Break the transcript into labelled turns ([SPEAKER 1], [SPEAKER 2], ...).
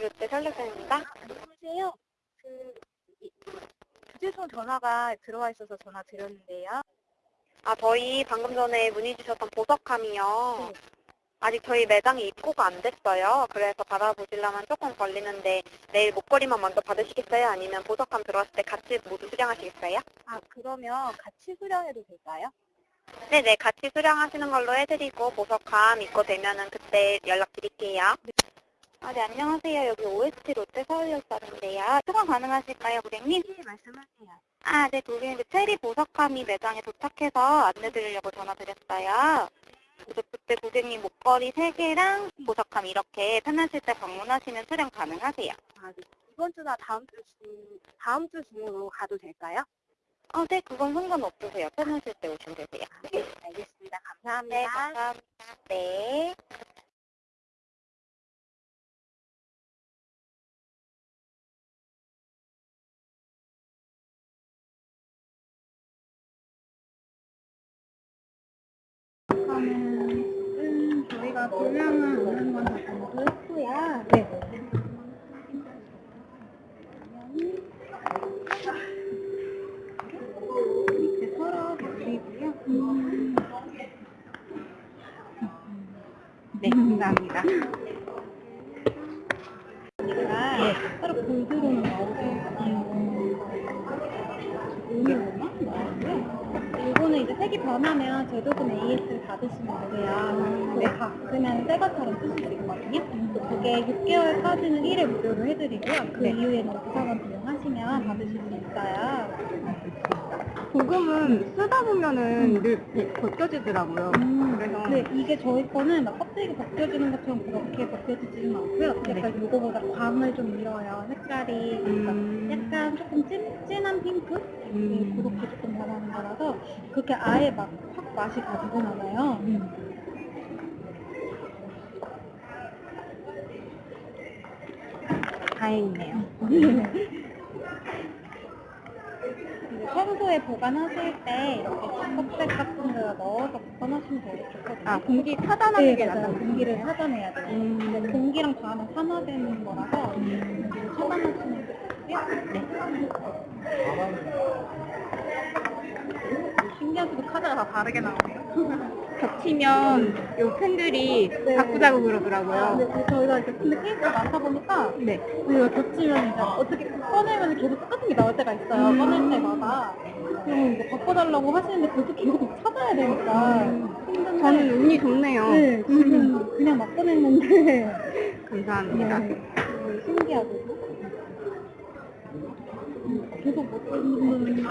[SPEAKER 1] 롯데 설레사입니다.
[SPEAKER 2] 안녕하세요. 그 주재송 전화가 들어와 있어서 전화 드렸는데요.
[SPEAKER 1] 아 저희 방금 전에 문의 주셨던 보석함이요.
[SPEAKER 2] 네.
[SPEAKER 1] 아직 저희 매장에 입고가 안 됐어요. 그래서 받아보시려면 조금 걸리는데 내일 목걸이만 먼저 받으시겠어요? 아니면 보석함 들어왔을 때 같이 모두 수령하시겠어요?
[SPEAKER 2] 아 그러면 같이 수령해도 될까요?
[SPEAKER 1] 네네, 같이 수령하시는 걸로 해드리고 보석함 입고 되면은 그때 연락드릴게요. 아, 네, 안녕하세요. 여기 OST 롯데 서울역사인데요. 수강 가능하실까요, 고객님?
[SPEAKER 2] 네 말씀하세요.
[SPEAKER 1] 아, 네, 고객님. 그 체리 보석함이 매장에 도착해서 안내드리려고 전화드렸어요. 그래서 그때 고객님 목걸이 3개랑 보석함 이렇게 편하실 때 방문하시면 수령 가능하세요.
[SPEAKER 2] 아 네. 이번 주나 다음 주 중, 다음 주 중으로 가도 될까요?
[SPEAKER 1] 어, 네, 그건 상관없으세요. 편하실 때 오시면 되세요.
[SPEAKER 2] 네 알겠습니다. 감사합니다.
[SPEAKER 1] 네, 감사합니다. 네.
[SPEAKER 2] 음, 저희가 분량은 오는 건다 공부했고요. 네. 밑에 서랍 여기고요. 네, 감사합니다. 네. 서로 골드로는 오늘로만 나오고요. 이제 색이 변하면 제조금 AS를 받으시면 돼요. 그거 다 그러면 새 것처럼 쓰실 수 있거든요. 그게 6개월까지는 1회 무료로 해드리고요. 그 이후에는 부사관 비용하시면 받으실 수 있어요.
[SPEAKER 3] 고금은 쓰다 보면은 늘 벗겨지더라고요. 그래서
[SPEAKER 2] 네, 이게 저희 거는 막 껍데기 벗겨지는 것처럼 그렇게 벗겨지지는 않고요. 약간 요거보다 광을 좀 잃어요. 색깔이 그러니까
[SPEAKER 3] 음.
[SPEAKER 2] 약간 조금 찐, 진한 핑크? 네,
[SPEAKER 3] 음.
[SPEAKER 2] 그렇게 조금 변하는 거라서 그렇게 아예 막 확 맛이 가지는 않아요.
[SPEAKER 3] 다행이네요.
[SPEAKER 2] 평소에 보관하실 때 이렇게 컵백 같은 데다 넣어서 보관하시면 되게 좋거든요.
[SPEAKER 3] 아 공기 차단하는
[SPEAKER 2] 네,
[SPEAKER 3] 게
[SPEAKER 2] 맞아요.
[SPEAKER 3] 낫다고.
[SPEAKER 2] 공기를 차단해야 돼요.
[SPEAKER 3] 음.
[SPEAKER 2] 근데 공기랑 닿으면 산화되는 거라서 공기를 차단하시는 게 좋고요. 네.
[SPEAKER 3] 신기하게도 카드가 다 다르게 나오네요. 겹치면 요 팬들이
[SPEAKER 2] 네.
[SPEAKER 3] 바꾸자고 그러더라고요.
[SPEAKER 2] 근데 그 저희가 이제 근데 케이스가 많다 보니까
[SPEAKER 3] 네.
[SPEAKER 2] 우리가 겹치면 이제 어떻게 꺼내면 계속 똑같은 게 나올 때가 있어요.
[SPEAKER 3] 음.
[SPEAKER 2] 꺼낼 때마다. 그럼 이제 바꿔달라고 하시는데 그것도 계속 막 찾아야 되니까 힘든데.
[SPEAKER 3] 음. 저는 운이 좋네요.
[SPEAKER 2] 네, 지금 그냥 막 꺼냈는데.
[SPEAKER 3] 감사합니다.
[SPEAKER 2] 네, 되게 신기하고. 계속 못 꺼내는